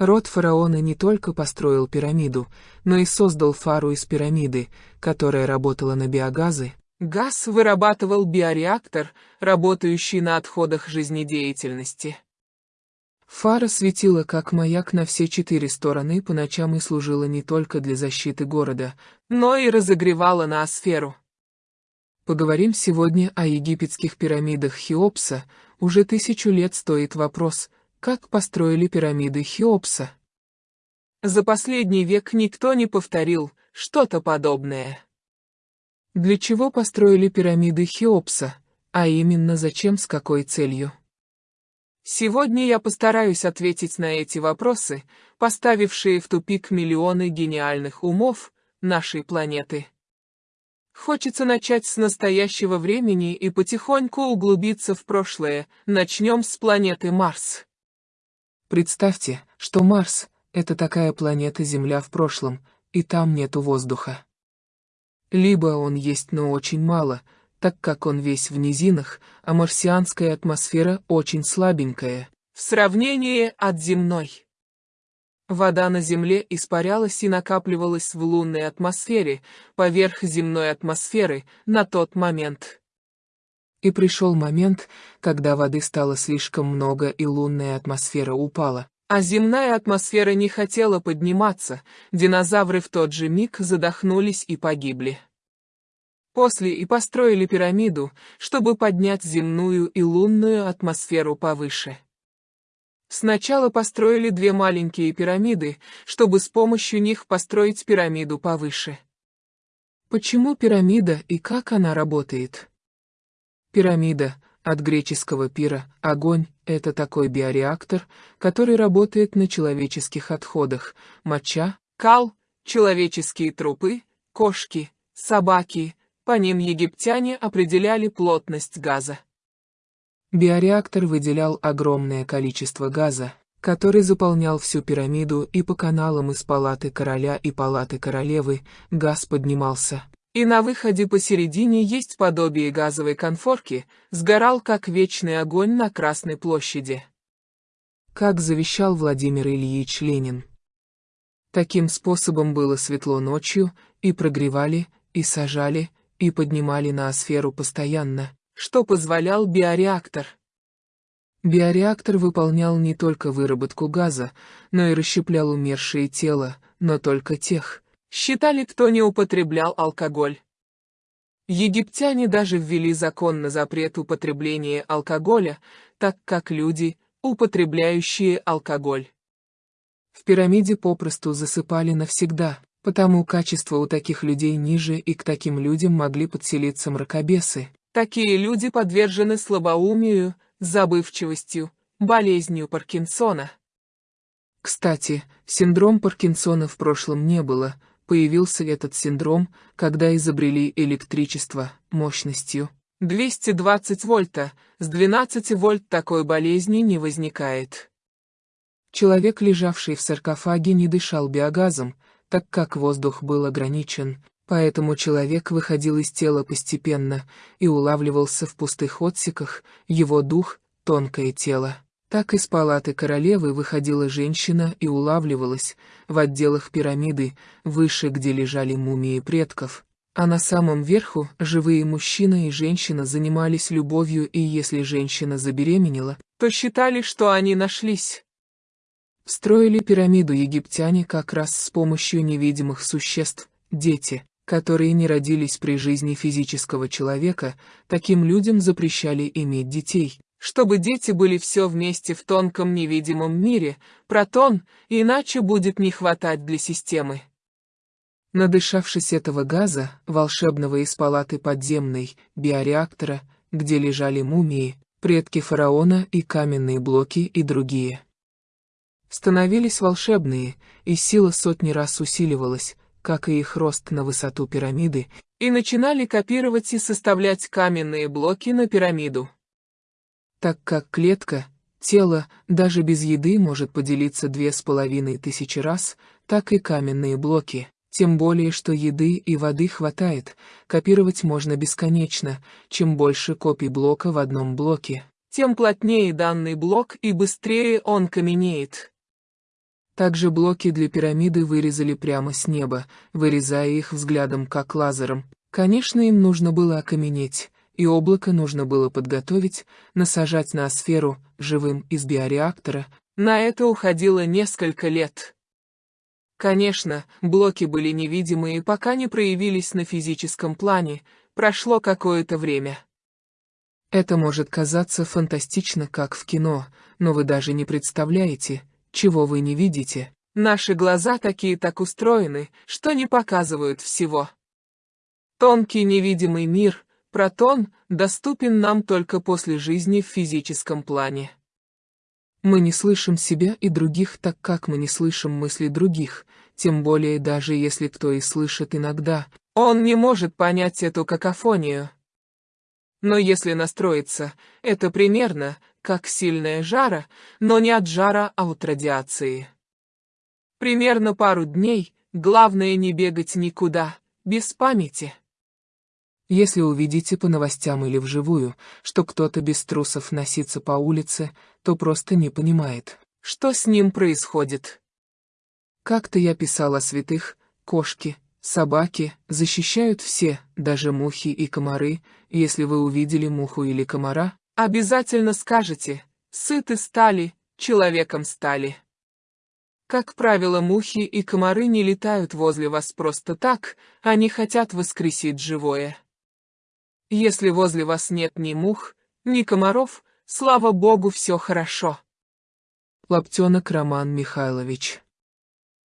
Род фараона не только построил пирамиду, но и создал фару из пирамиды, которая работала на биогазы. Газ вырабатывал биореактор, работающий на отходах жизнедеятельности. Фара светила как маяк на все четыре стороны по ночам и служила не только для защиты города, но и разогревала ноосферу. Поговорим сегодня о египетских пирамидах Хеопса. Уже тысячу лет стоит вопрос, как построили пирамиды Хеопса. За последний век никто не повторил что-то подобное. Для чего построили пирамиды Хеопса, а именно зачем с какой целью? Сегодня я постараюсь ответить на эти вопросы, поставившие в тупик миллионы гениальных умов нашей планеты. Хочется начать с настоящего времени и потихоньку углубиться в прошлое. Начнем с планеты Марс. Представьте, что Марс — это такая планета Земля в прошлом, и там нету воздуха. Либо он есть, но очень мало, так как он весь в низинах, а марсианская атмосфера очень слабенькая, в сравнении от земной. Вода на Земле испарялась и накапливалась в лунной атмосфере, поверх земной атмосферы, на тот момент. И пришел момент, когда воды стало слишком много и лунная атмосфера упала. А земная атмосфера не хотела подниматься, динозавры в тот же миг задохнулись и погибли. После и построили пирамиду, чтобы поднять земную и лунную атмосферу повыше. Сначала построили две маленькие пирамиды, чтобы с помощью них построить пирамиду повыше. Почему пирамида и как она работает? Пирамида, от греческого пира, огонь, это такой биореактор, который работает на человеческих отходах, моча, кал, человеческие трупы, кошки, собаки, по ним египтяне определяли плотность газа. Биореактор выделял огромное количество газа, который заполнял всю пирамиду и по каналам из палаты короля и палаты королевы газ поднимался. И на выходе посередине есть подобие газовой конфорки, сгорал как вечный огонь на Красной площади. Как завещал Владимир Ильич Ленин. Таким способом было светло ночью, и прогревали, и сажали, и поднимали на сферу постоянно что позволял биореактор. Биореактор выполнял не только выработку газа, но и расщеплял умершие тела, но только тех, считали, кто не употреблял алкоголь. Египтяне даже ввели закон на запрет употребления алкоголя, так как люди, употребляющие алкоголь. В пирамиде попросту засыпали навсегда, потому качество у таких людей ниже и к таким людям могли подселиться мракобесы. Такие люди подвержены слабоумию, забывчивостью, болезнью Паркинсона. Кстати, синдром Паркинсона в прошлом не было, появился этот синдром, когда изобрели электричество мощностью 220 вольта, с 12 вольт такой болезни не возникает. Человек, лежавший в саркофаге, не дышал биогазом, так как воздух был ограничен, Поэтому человек выходил из тела постепенно и улавливался в пустых отсеках, его дух — тонкое тело. Так из палаты королевы выходила женщина и улавливалась в отделах пирамиды, выше, где лежали мумии предков. А на самом верху живые мужчина и женщина занимались любовью, и если женщина забеременела, то считали, что они нашлись. Строили пирамиду египтяне как раз с помощью невидимых существ, дети которые не родились при жизни физического человека, таким людям запрещали иметь детей, чтобы дети были все вместе в тонком невидимом мире, протон, иначе будет не хватать для системы. Надышавшись этого газа, волшебного из палаты подземной, биореактора, где лежали мумии, предки фараона и каменные блоки и другие. Становились волшебные, и сила сотни раз усиливалась, как и их рост на высоту пирамиды, и начинали копировать и составлять каменные блоки на пирамиду. Так как клетка, тело, даже без еды может поделиться две с половиной тысячи раз, так и каменные блоки, тем более что еды и воды хватает, копировать можно бесконечно, чем больше копий блока в одном блоке, тем плотнее данный блок и быстрее он каменеет. Также блоки для пирамиды вырезали прямо с неба, вырезая их взглядом как лазером. Конечно, им нужно было окаменеть, и облако нужно было подготовить, насажать на сферу, живым из биореактора. На это уходило несколько лет. Конечно, блоки были невидимые, пока не проявились на физическом плане, прошло какое-то время. Это может казаться фантастично, как в кино, но вы даже не представляете, чего вы не видите. Наши глаза такие так устроены, что не показывают всего. Тонкий невидимый мир, протон, доступен нам только после жизни в физическом плане. Мы не слышим себя и других так, как мы не слышим мысли других, тем более даже если кто и слышит иногда, он не может понять эту какофонию. Но если настроиться, это примерно, как сильная жара, но не от жара, а от радиации. Примерно пару дней, главное не бегать никуда, без памяти. Если увидите по новостям или вживую, что кто-то без трусов носится по улице, то просто не понимает, что с ним происходит. Как-то я писал о святых, кошки, собаки, защищают все, даже мухи и комары, если вы увидели муху или комара, обязательно скажете, сыты стали, человеком стали. Как правило, мухи и комары не летают возле вас просто так, они хотят воскресить живое. Если возле вас нет ни мух, ни комаров, слава богу, все хорошо. Лаптенок Роман Михайлович